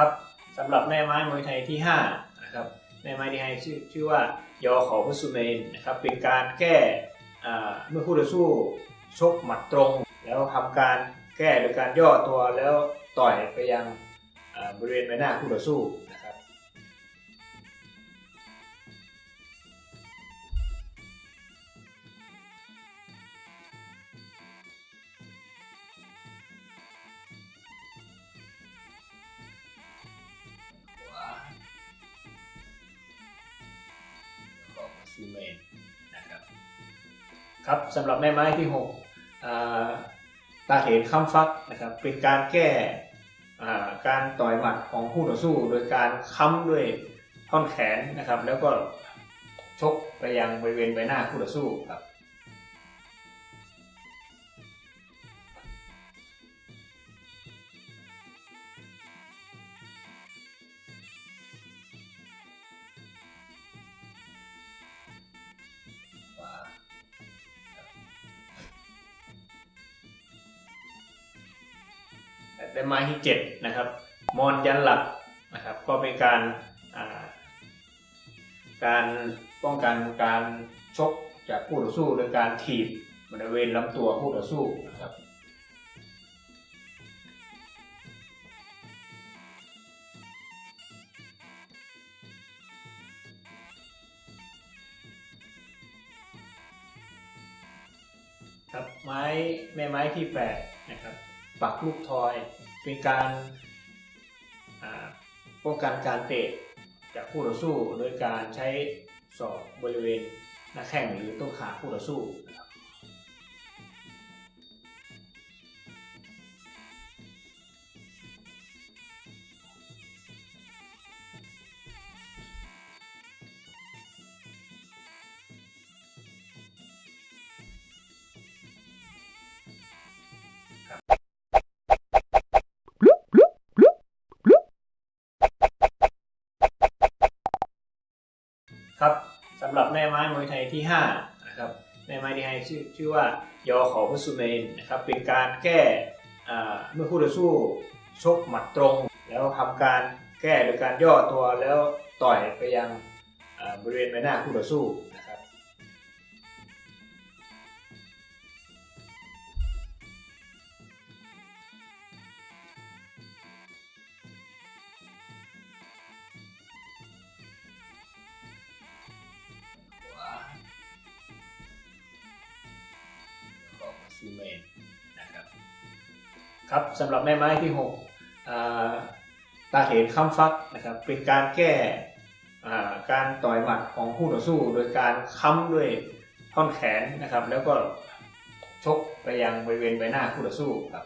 ครับสำหรับแม่ไม้มวยไทยที่5นะครับแม่ไม้ที่ให้ชื่อชื่อว่ายอขอพุสุเมนนะครับเป็นการแก้อ่เมื่อคู่ต่อสู้ชกหมัดตรง แล้วทำการแก้โดยการย่อตัวแล้วต่อยไปยังบริเวณใบหน้าคู่ต่อสู้ ขอเมนนะครับครับสำหรับแม่ไม้ที่6ตาเถนค้ำฟักนะครับเป็นการแก้การต่อยหมัดของผู้ต่อสู้ โดยการค้ำด้วยท่อนแขนนะครับ แล้วก็ชกไปยังบริเวณใบหน้าผู้ต่อสู้ครับ แต่ไม้ที่ 7 นะครับ มอนยันหลักนะครับ ก็เป็นการาการป้องกันการชกจากคู่ต่อสู้โดยการถีบบริเวณลำตัวคู่ต่อสู้นะครับครับไม้แม่ไม้ที่8นะครับ ปักลูกทอย เป็นการป้องกันการเตะจากคู่ต่อสู้ โดยการใช้ศอกบริเวณหน้าแข้งหรือต้นขาคู่ต่อสู้นะครับ ม่ไม้มวยไทยที่5นะครับแม่ไม้ที่ให้ชื่อชื่อว่ายอขอพุสุเมนนะครับเป็นการแก้อ่เมื่อคู่ต่อสู้ชกหมัดตรง แล้วทำการแก้โดยการย่อตัวแล้วต่อยไปยังบริเวณใบหน้าคู่ต่อสู้นะครับ ซูเมนนะครับครับสำหรับแม่ไม้ที่6ตาเห็นค้ำฟักนะครับเป็นการแก้การต่อยหมัดของคู่ต่อสู้ โดยการค้ำด้วยท่อนแขนนะครับ แล้วก็ชกไปยังบริเวณใบหน้าคู่ต่อสู้ครับ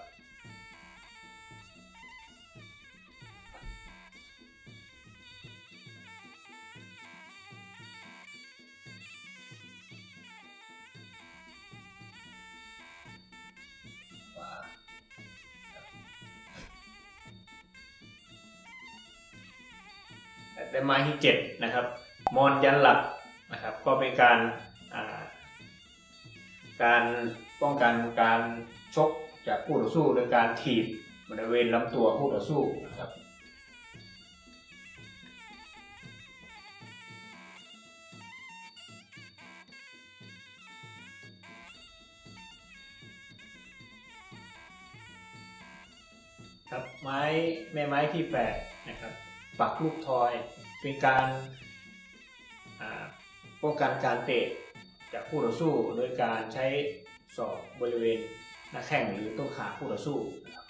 แต่ไม้ที่7นะครับมอนยันหลักนะครับก็เป็นการาการป้องกันการชกจากคู่ต่อสู้โดยการถีบบริเวณลำตัวคู่ต่อสู้นะครับครับไม้แม่ไม้ที่8นะครับ ปักลูกทอย เป็นการป้องกันการเตะจากคู่ต่อสู้ โดยการใช้ศอกบริเวณหน้าแข้งหรือต้นขาคู่ต่อสู้นะครับ